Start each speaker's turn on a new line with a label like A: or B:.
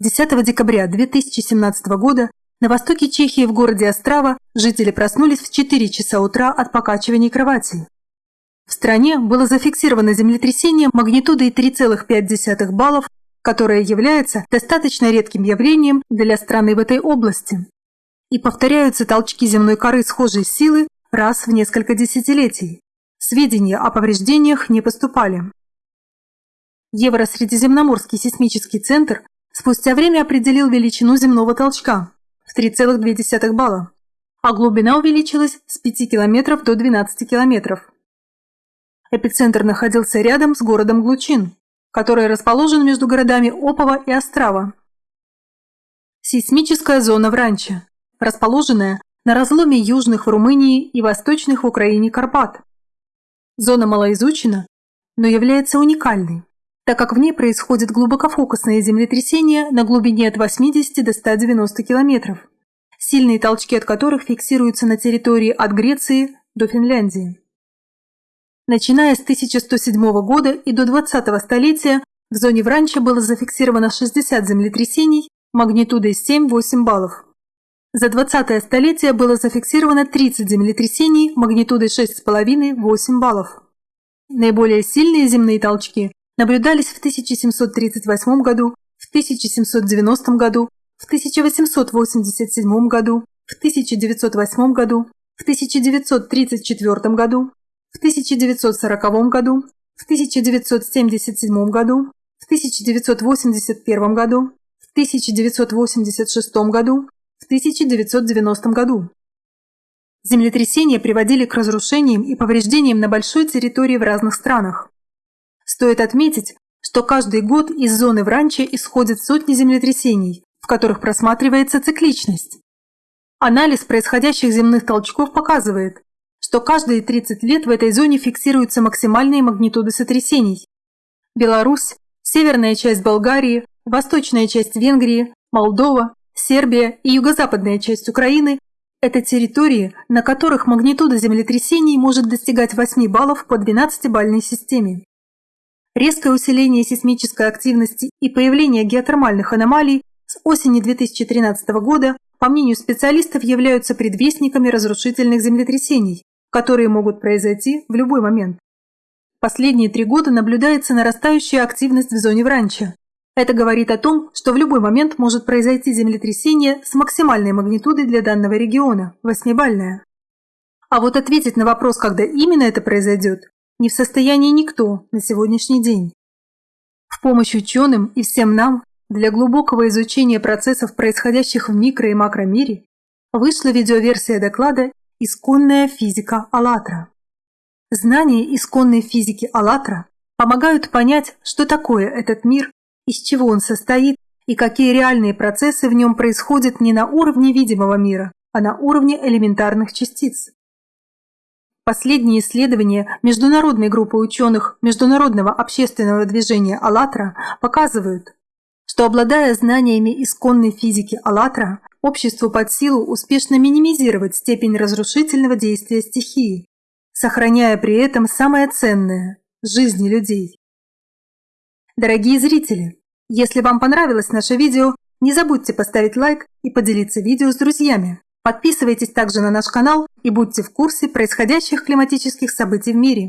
A: 10 декабря 2017 года на востоке Чехии в городе Острава жители проснулись в 4 часа утра от покачиваний кровати. В стране было зафиксировано землетрясение магнитудой 3,5 баллов, которое является достаточно редким явлением для страны в этой области. И повторяются толчки земной коры схожей силы раз в несколько десятилетий. Сведения о повреждениях не поступали. Евросредиземноморский сейсмический центр спустя время определил величину земного толчка в 3,2 балла, а глубина увеличилась с 5 километров до 12 километров. Эпицентр находился рядом с городом Глучин, который расположен между городами Опова и Острава. Сейсмическая зона в Ранче, расположенная на разломе южных в Румынии и восточных в Украине Карпат. Зона малоизучена, но является уникальной, так как в ней происходит глубокофокусное землетрясение на глубине от 80 до 190 километров, сильные толчки от которых фиксируются на территории от Греции до Финляндии. Начиная с 1107 года и до 20-го столетия в зоне Вранча было зафиксировано 60 землетрясений магнитудой 7-8 баллов. За 20-е столетие было зафиксировано 30 землетрясений магнитудой 6,5-8 баллов. Наиболее сильные земные толчки наблюдались в 1738 году, в 1790 году, в 1887 году, в 1908 году, в 1934 году, в 1940 году, в 1977 году, в 1981 году, в 1986 году, в 1990 году. Землетрясения приводили к разрушениям и повреждениям на большой территории в разных странах. Стоит отметить, что каждый год из зоны в ранче исходят сотни землетрясений, в которых просматривается цикличность. Анализ происходящих земных толчков показывает, что каждые 30 лет в этой зоне фиксируются максимальные магнитуды сотрясений. Беларусь, северная часть Болгарии, восточная часть Венгрии, Молдова, Сербия и юго-западная часть Украины – это территории, на которых магнитуда землетрясений может достигать 8 баллов по 12-бальной системе. Резкое усиление сейсмической активности и появление геотермальных аномалий с осени 2013 года, по мнению специалистов, являются предвестниками разрушительных землетрясений, которые могут произойти в любой момент. Последние три года наблюдается нарастающая активность в зоне Вранча. Это говорит о том, что в любой момент может произойти землетрясение с максимальной магнитудой для данного региона – восьмибальное. А вот ответить на вопрос, когда именно это произойдет, не в состоянии никто на сегодняшний день. В помощь ученым и всем нам для глубокого изучения процессов, происходящих в микро- и макромире, вышла видеоверсия доклада Исконная физика «АЛЛАТРА». Знания исконной физики «АЛЛАТРА» помогают понять, что такое этот мир, из чего он состоит и какие реальные процессы в нем происходят не на уровне видимого мира, а на уровне элементарных частиц. Последние исследования международной группы ученых Международного общественного движения «АЛЛАТРА» показывают, что обладая знаниями исконной физики «АЛЛАТРА», обществу под силу успешно минимизировать степень разрушительного действия стихии, сохраняя при этом самое ценное – жизни людей. Дорогие зрители, если вам понравилось наше видео, не забудьте поставить лайк и поделиться видео с друзьями. Подписывайтесь также на наш канал и будьте в курсе происходящих климатических событий в мире.